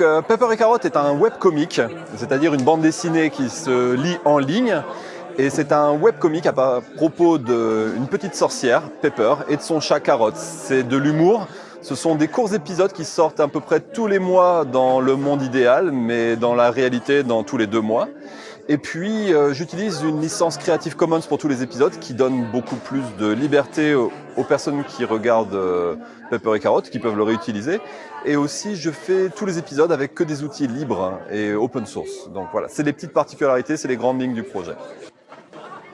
Euh, Pepper et Carotte est un webcomic, c'est-à-dire une bande dessinée qui se lit en ligne. Et c'est un webcomic à propos d'une petite sorcière, Pepper, et de son chat Carotte. C'est de l'humour. Ce sont des courts épisodes qui sortent à peu près tous les mois dans le monde idéal, mais dans la réalité dans tous les deux mois. Et puis, euh, j'utilise une licence Creative Commons pour tous les épisodes qui donne beaucoup plus de liberté aux, personnes qui regardent euh, Pepper et Carotte, qui peuvent le réutiliser. Et aussi, je fais tous les épisodes avec que des outils libres et open source. Donc voilà, c'est les petites particularités, c'est les grandes lignes du projet.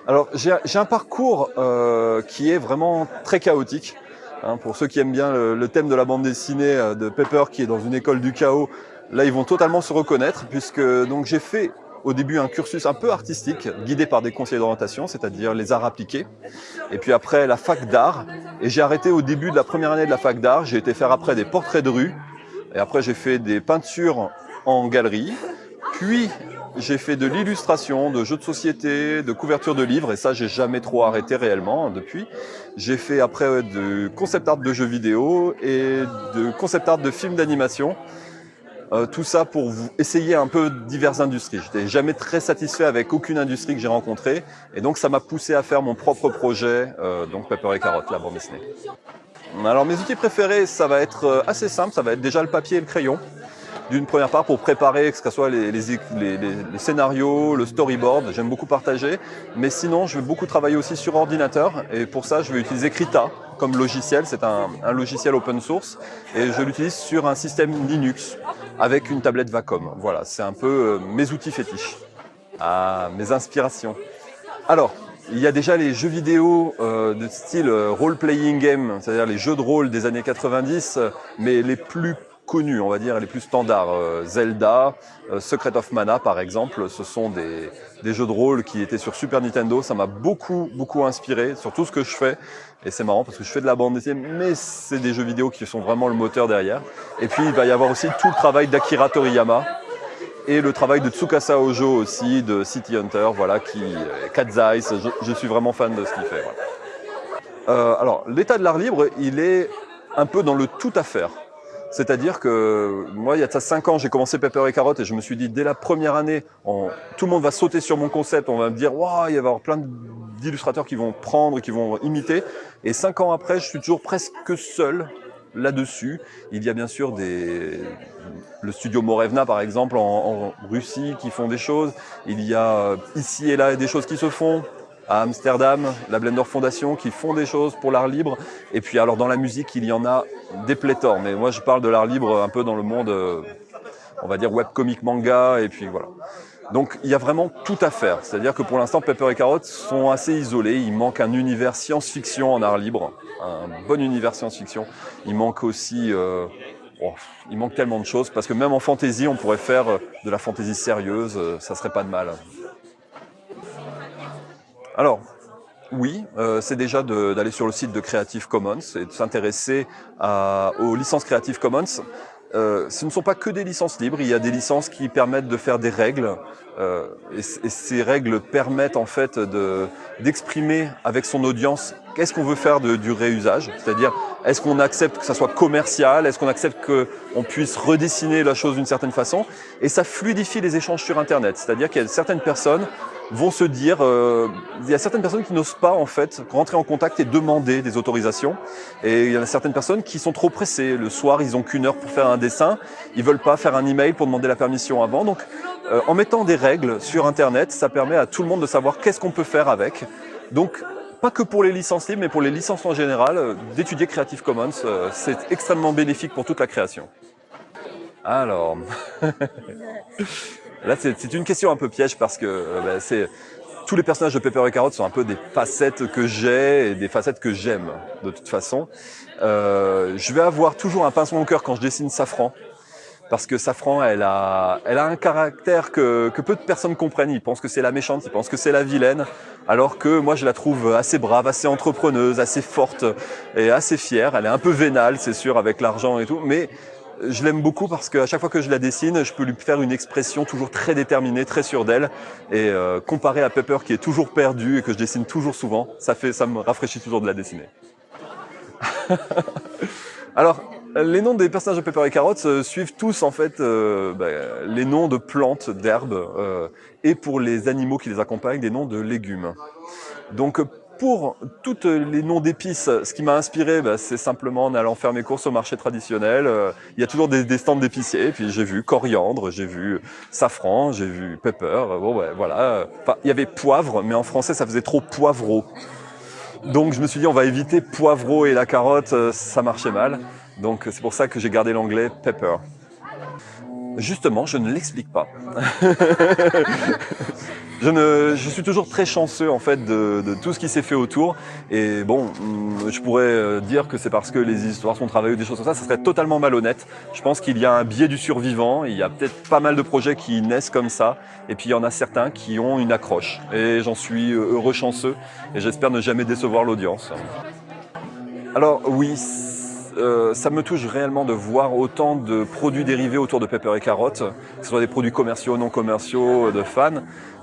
Alors, j'ai un parcours euh, qui est vraiment très chaotique. Hein, pour ceux qui aiment bien le, le, thème de la bande dessinée de Pepper qui est dans une école du chaos, là ils vont totalement se reconnaître puisque donc j'ai fait au début un cursus un peu artistique, guidé par des conseillers d'orientation, c'est-à-dire les arts appliqués. Et puis après la fac d'art. Et j'ai arrêté au début de la première année de la fac d'art. J'ai été faire après des portraits de rue. Et après j'ai fait des peintures en galerie. Puis j'ai fait de l'illustration, de jeux de société, de couverture de livres, et ça j'ai jamais trop arrêté réellement depuis. J'ai fait après de concept art de jeux vidéo et de concept art de films d'animation. Euh, tout ça pour vous essayer un peu diverses industries. J'étais jamais très satisfait avec aucune industrie que j'ai rencontrée, et donc ça m'a poussé à faire mon propre projet, euh, donc Pepper et Carotte, la bande dessinée. Alors mes outils préférés, ça va être euh, assez simple, ça va être déjà le papier et le crayon d'une première part pour préparer que ce soit les, scénarios, le storyboard, j'aime beaucoup partager, mais sinon je vais beaucoup travailler aussi sur ordinateur. Et pour ça je vais utiliser Krita comme logiciel, c'est un, logiciel open source. Et je l'utilise sur un système Linux avec une tablette Vacom. Voilà, c'est un peu euh, mes outils fétiches. Ah, mes inspirations. Alors, il y a déjà les jeux vidéo euh, de style euh, role-playing game, c'est-à-dire les jeux de rôle des années 90, mais les plus on va dire, les plus standards. Euh, Zelda, euh, Secret of Mana, par exemple, ce sont des, des, jeux de rôle qui étaient sur Super Nintendo. Ça m'a beaucoup, beaucoup inspiré sur tout ce que je fais. Et c'est marrant parce que je fais de la bande dessinée, mais c'est des jeux vidéo qui sont vraiment le moteur derrière. Et puis, il va y avoir aussi tout le travail d'Akira Toriyama, et le travail de Tsukasa Ojo aussi, de City Hunter, voilà, qui, euh, Eyes, je, suis vraiment fan de ce qu'il fait. Alors, l'état de l'art libre, il est un peu dans le tout à faire. C'est-à-dire que moi, il y a ça 5 ans, j'ai commencé Pepper et Carotte et je me suis dit, dès la première année, tout le monde va sauter sur mon concept, on va me dire, waouh, il va y avoir plein d'illustrateurs qui vont prendre, qui vont imiter. Et 5 ans après, je suis toujours presque seul là-dessus. Il y a bien sûr des, le studio Morevna, par exemple, en, en, Russie, qui font des choses. Il y a euh, ici et là des choses qui se font à Amsterdam, la Blender Foundation, qui font des choses pour l'art libre. Et puis alors dans la musique, il y en a des pléthores. Mais moi, je parle de l'art libre un peu dans le monde, euh, on va dire webcomic manga, et puis voilà. Donc il y a vraiment tout à faire. C'est-à-dire que pour l'instant, Pepper et Carotte sont assez isolés. Il manque un univers science-fiction en art libre, un bon univers science-fiction. Il manque aussi... Euh, oh, il manque tellement de choses, parce que même en fantasy, on pourrait faire de la fantasy sérieuse, ça serait pas de mal. Alors, oui, euh, c'est déjà d'aller sur le site de Creative Commons et de s'intéresser aux licences Creative Commons. Euh, ce ne sont pas que des licences libres, il y a des licences qui permettent de faire des règles euh, et, ces règles permettent en fait d'exprimer avec son audience qu'est-ce qu'on veut faire de, du réusage, c'est-à-dire est-ce qu'on accepte que ça soit commercial, est-ce qu'on accepte qu'on puisse redessiner la chose d'une certaine façon et ça fluidifie les échanges sur Internet, c'est-à-dire qu'il y a certaines personnes vont se dire, euh, il y a certaines personnes qui n'osent pas en fait rentrer en contact et demander des autorisations, et il y a certaines personnes qui sont trop pressées. Le soir, ils ont qu'une heure pour faire un dessin, ils veulent pas faire un email pour demander la permission avant. Donc, euh, en mettant des règles sur Internet, ça permet à tout le monde de savoir qu'est-ce qu'on peut faire avec. Donc, pas que pour les licences libres, mais pour les licences en général, euh, d'étudier Creative Commons, euh, c'est extrêmement bénéfique pour toute la création. Alors, Là, c'est une question un peu piège parce que euh, bah, c'est tous les personnages de Pepper et Carotte sont un peu des facettes que j'ai et des facettes que j'aime de toute façon. Euh, je vais avoir toujours un pincement au cœur quand je dessine Safran parce que Safran, elle a, elle a un caractère que, que peu de personnes comprennent. Ils pensent que c'est la méchante, ils pensent que c'est la vilaine, alors que moi je la trouve assez brave, assez entrepreneuse, assez forte et assez fière. Elle est un peu vénale, c'est sûr, avec l'argent et tout, mais je l'aime beaucoup parce qu'à chaque fois que je la dessine, je peux lui faire une expression toujours très déterminée, très sûre d'elle. Et euh, comparé à Pepper qui est toujours perdu et que je dessine toujours souvent, ça, fait, ça me rafraîchit toujours de la dessiner. Alors, Les noms des personnages de Pepper et Carotte euh, suivent tous en fait euh, bah, les noms de plantes, d'herbes, euh, et pour les animaux qui les accompagnent, des noms de légumes. Donc pour tous les noms d'épices, ce qui m'a inspiré, bah, c'est simplement en allant faire mes courses au marché traditionnel. il y a toujours des, stands d'épiciers, puis j'ai vu coriandre, j'ai vu safran, j'ai vu pepper. Bon, ouais, voilà. Enfin, il y avait poivre, mais en français, ça faisait trop poivreau. Donc je me suis dit, on va éviter poivreau et la carotte, ça marchait mal. Donc c'est pour ça que j'ai gardé l'anglais pepper. Justement, je ne l'explique pas. je, ne, je suis toujours très chanceux en fait de, tout ce qui s'est fait autour. Et bon, mm, je pourrais euh, dire que c'est parce que les histoires sont travaillées ou des choses comme ça, ça serait totalement malhonnête. Je pense qu'il y a un biais du survivant, il y a peut-être pas mal de projets qui naissent comme ça, et puis il y en a certains qui ont une accroche. Et j'en suis heureux chanceux, et j'espère ne jamais décevoir l'audience. Alors oui, euh, ça me touche réellement de voir autant de produits dérivés autour de Pepper et Carotte, que ce soit des produits commerciaux, non commerciaux, de fans,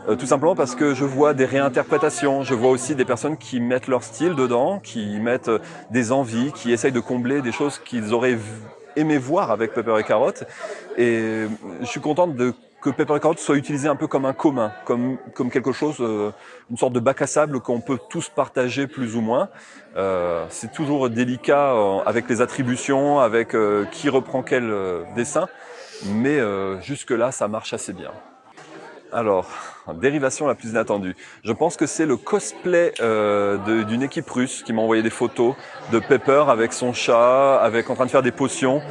euh, tout simplement parce que je vois des réinterprétations, je vois aussi des personnes qui mettent leur style dedans, qui mettent euh, des envies, qui essayent de combler des choses qu'ils auraient aimé voir avec Pepper et Carotte. Et je suis contente de que Pepper et Carotte soit utilisé un peu comme un commun, comme, comme quelque chose, euh, une sorte de bac à sable qu'on peut tous partager plus ou moins. Euh, c'est toujours délicat euh, avec les attributions, avec qui reprend quel dessin, mais jusque-là, ça marche assez bien. Alors, dérivation la plus inattendue. Je pense que c'est le cosplay d'une équipe russe qui m'a envoyé des photos de Pepper avec son chat, avec en train de faire des potions,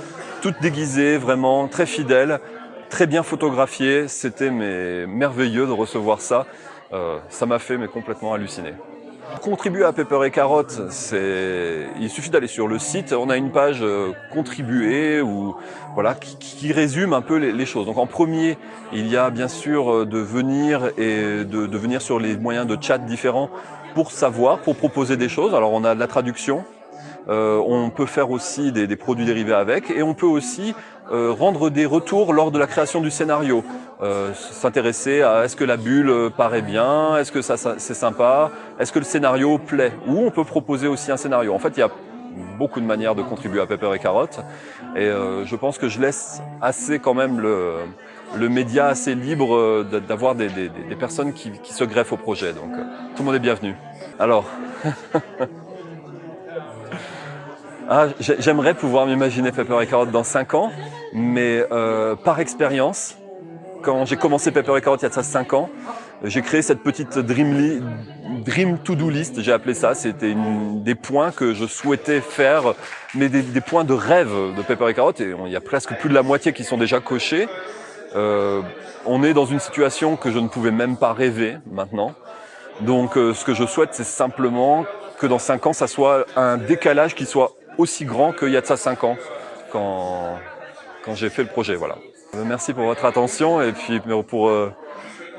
toutes déguisées, vraiment très fidèles très bien photographié. C'était merveilleux de recevoir ça. Euh, ça m'a fait mais complètement halluciner. Contribuer à Pepper et Carotte, il suffit d'aller sur le site. On a une page euh, contribuer ou voilà qui, résume un peu les, choses. Donc en premier, il y a bien sûr euh, de venir et de, venir sur les moyens de chat différents pour savoir, pour proposer des choses. Alors on a de la traduction, on peut faire aussi des, produits dérivés avec et on peut aussi euh, rendre des retours lors de la création du scénario. Euh, S'intéresser à est-ce que la bulle paraît bien, est-ce que ça, c'est sympa, est-ce que le scénario plaît. Ou on peut proposer aussi un scénario. En fait, il y a beaucoup de manières de contribuer à Pepper et Carotte. Et euh, je pense que je laisse assez quand même le, le média assez libre euh, d'avoir des, des, des, personnes qui, qui se greffent au projet. Donc euh, tout le monde est bienvenu. Alors... Ah, J'aimerais pouvoir m'imaginer Pepper et Carotte dans 5 ans, mais euh, par expérience, quand j'ai commencé Pepper et Carotte il y a ça 5 ans, j'ai créé cette petite Dream, dream To-Do List, j'ai appelé ça. C'était des points que je souhaitais faire, mais des, des, points de rêve de Pepper et Carotte. Et il y a presque plus de la moitié qui sont déjà cochés. Euh, on est dans une situation que je ne pouvais même pas rêver maintenant. Donc euh, ce que je souhaite, c'est simplement que dans 5 ans, ça soit un décalage qui soit aussi grand qu'il y a de ça 5 ans quand, quand j'ai fait le projet. Voilà. Euh, merci pour votre attention et puis pour euh,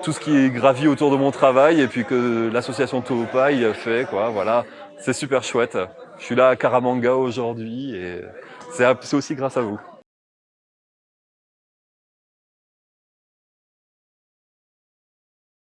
tout ce qui gravit autour de mon travail et puis que l'association Toopai fait. Quoi, voilà. C'est super chouette. Je suis là à Karamanga aujourd'hui et c'est aussi grâce à vous.